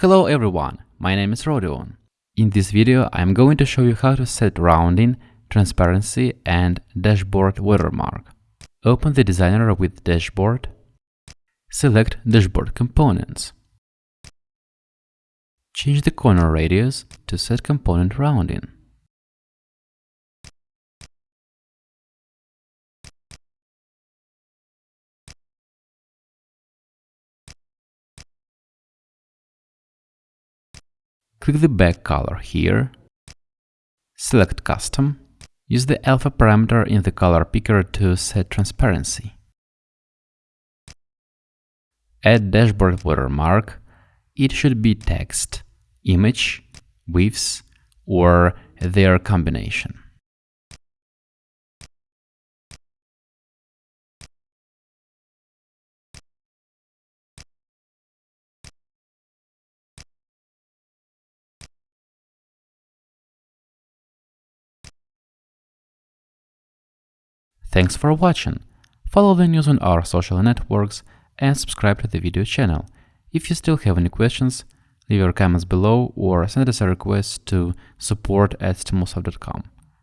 Hello everyone, my name is Rodion. In this video I'm going to show you how to set rounding, transparency and dashboard watermark. Open the designer with dashboard. Select dashboard components. Change the corner radius to set component rounding. Click the back color here, select Custom, use the alpha parameter in the color picker to set transparency. Add dashboard watermark, it should be text, image, GIFs, or their combination. Thanks for watching. Follow the news on our social networks and subscribe to the video channel. If you still have any questions, leave your comments below or send us a request to support at.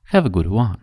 Have a good one!